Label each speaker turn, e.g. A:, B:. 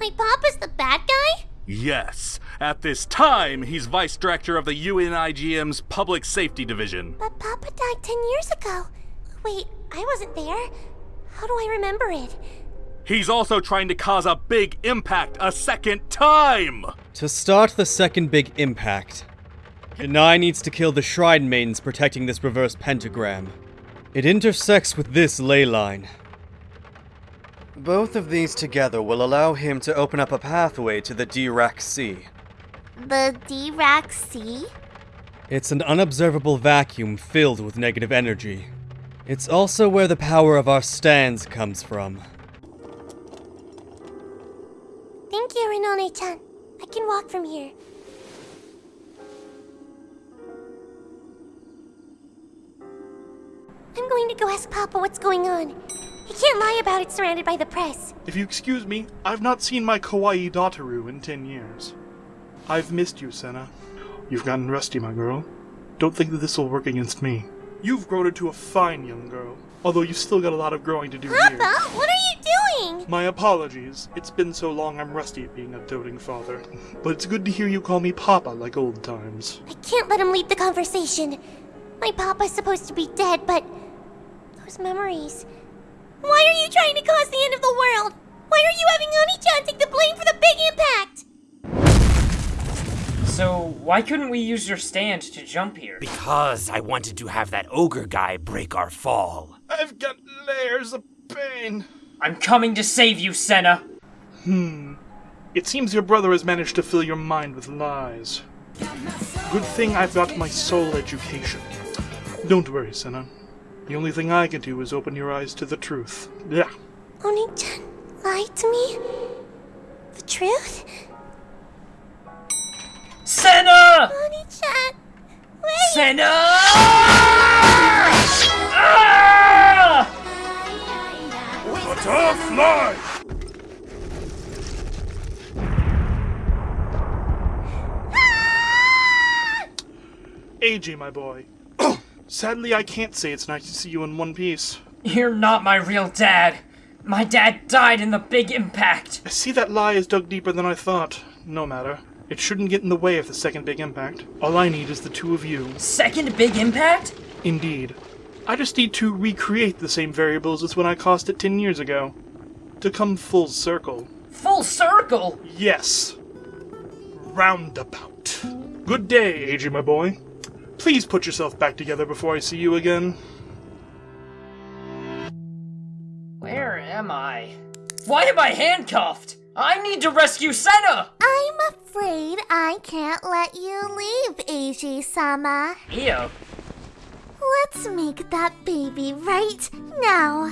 A: My papa's the bad guy?
B: Yes. At this time, he's vice director of the UNIGM's Public Safety Division.
A: But Papa died ten years ago. Wait, I wasn't there. How do I remember it?
B: He's also trying to cause a big impact a second time!
C: To start the second big impact, Yanai needs to kill the Shrine Maidens protecting this reverse pentagram. It intersects with this ley line. Both of these together will allow him to open up a pathway to the Dirac Sea.
A: The Dirac Sea?
C: It's an unobservable vacuum filled with negative energy. It's also where the power of our stands comes from.
A: Thank you, Renone-chan. I can walk from here. I'm going to go ask Papa what's going on. Can't lie about it surrounded by the press.
D: If you excuse me, I've not seen my kawaii Dotaru in ten years. I've missed you, Senna. You've gotten rusty, my girl. Don't think that this will work against me. You've grown into a fine young girl, although you've still got a lot of growing to do here.
A: Papa, what are you doing?
D: My apologies. It's been so long I'm rusty at being a doting father. But it's good to hear you call me Papa like old times.
A: I can't let him lead the conversation. My papa's supposed to be dead, but those memories. Why are you trying to cause the end of the world? Why are you having Oni-chan take the blame for the big impact?
E: So, why couldn't we use your stand to jump here?
F: Because I wanted to have that ogre guy break our fall.
D: I've got layers of pain.
E: I'm coming to save you, Senna!
D: Hmm. It seems your brother has managed to fill your mind with lies. Good thing I've got my soul education. Don't worry, Senna. The only thing I can do is open your eyes to the truth. Yeah.
A: Oni-chan lied to me? The truth?
E: Senna!
A: Oni-chan, wait!
E: Senna! Ah!
B: Butterfly!
D: AJ, my boy. Sadly, I can't say it's nice to see you in one piece.
E: You're not my real dad. My dad died in the big impact.
D: I see that lie is dug deeper than I thought. No matter. It shouldn't get in the way of the second big impact. All I need is the two of you.
E: Second big impact?
D: Indeed. I just need to recreate the same variables as when I caused it ten years ago. To come full circle.
E: Full circle?
D: Yes. Roundabout. Good day, AJ, my boy. Please put yourself back together before I see you again.
E: Where am I? Why am I handcuffed? I need to rescue Senna!
A: I'm afraid I can't let you leave, Eiji-sama.
E: Io,
A: Let's make that baby right now.